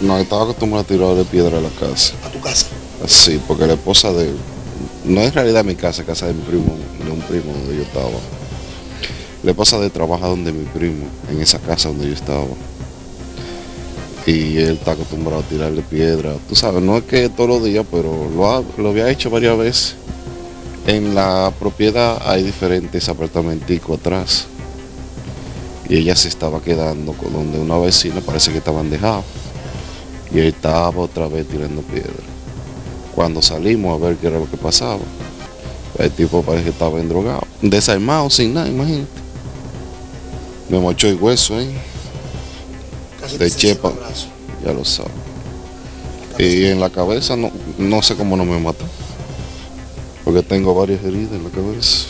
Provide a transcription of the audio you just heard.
No, estaba acostumbrado a tirarle piedra a la casa. a tu casa. Sí, porque la esposa de... No es realidad mi casa, casa de mi primo, de un primo donde yo estaba. La esposa de trabaja donde mi primo, en esa casa donde yo estaba. Y él está acostumbrado a tirarle piedra. Tú sabes, no es que todos los días, pero lo, ha- lo había hecho varias veces. En la propiedad hay diferentes apartamenticos atrás. Y ella se estaba quedando con donde una vecina parece que estaban dejados. Y estaba otra vez tirando piedra. Cuando salimos a ver qué era lo que pasaba, el tipo parece que estaba endrogado, desarmado, sin nada, imagínate. Me mochó el hueso ahí, Casi De chepa. ya lo sabes. Y en la cabeza no, no sé cómo no me mató. Porque tengo varias heridas en la cabeza.